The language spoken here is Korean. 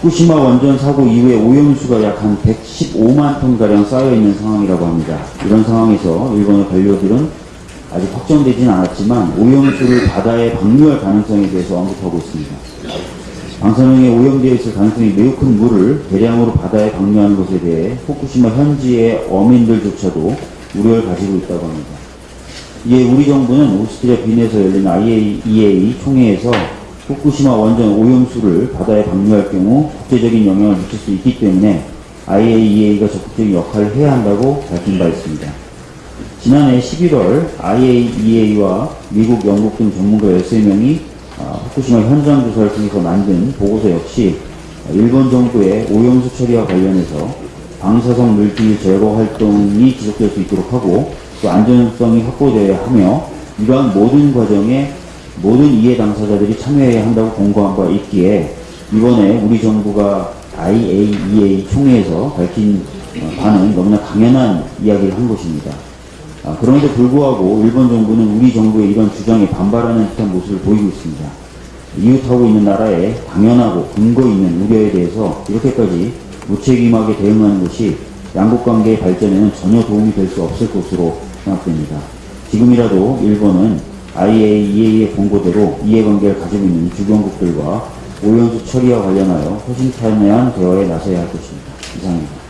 후쿠시마 원전 사고 이후에 오염수가 약 한 115만 톤가량 쌓여있는 상황이라고 합니다. 이런 상황에서 일본의 관료들은 아직 확정되진 않았지만 오염수를 바다에 방류할 가능성에 대해서 언급하고 있습니다. 방사능에 오염되어 있을 가능성이 매우 큰 물을 대량으로 바다에 방류하는 것에 대해 후쿠시마 현지의 어민들조차도 우려를 가지고 있다고 합니다. 이에 우리 정부는 오스트리아 빈에서 열린 IAEA 총회에서 후쿠시마 원전 오염수를 바다에 방류할 경우 국제적인 영향을 미칠 수 있기 때문에 IAEA가 적극적인 역할을 해야 한다고 밝힌 바 있습니다. 지난해 11월 IAEA와 미국, 영국 등 전문가 13명이 아, 후쿠시마 현장 조사를 통해서 만든 보고서 역시 일본 정부의 오염수 처리와 관련해서 방사성 물질 제거 활동이 지속될 수 있도록 하고 또 안전성이 확보되어야 하며 이러한 모든 과정에 모든 이해 당사자들이 참여해야 한다고 공고한 바 있기에 이번에 우리 정부가 IAEA 총회에서 밝힌 어, 바는 너무나 당연한 이야기를 한 것입니다. 아, 그럼에도 불구하고 일본 정부는 우리 정부의 이런 주장에 반발하는 듯한 모습을 보이고 있습니다. 이웃하고 있는 나라에 당연하고 근거 있는 우려에 대해서 이렇게까지 무책임하게 대응하는 것이 양국 관계의 발전에는 전혀 도움이 될 수 없을 것으로 생각됩니다. 지금이라도 일본은 IAEA의 공고대로 이해관계를 가지고 있는 주변국들과 오염수 처리와 관련하여 호신탄회한 대화에 나서야 할 것입니다. 이상입니다.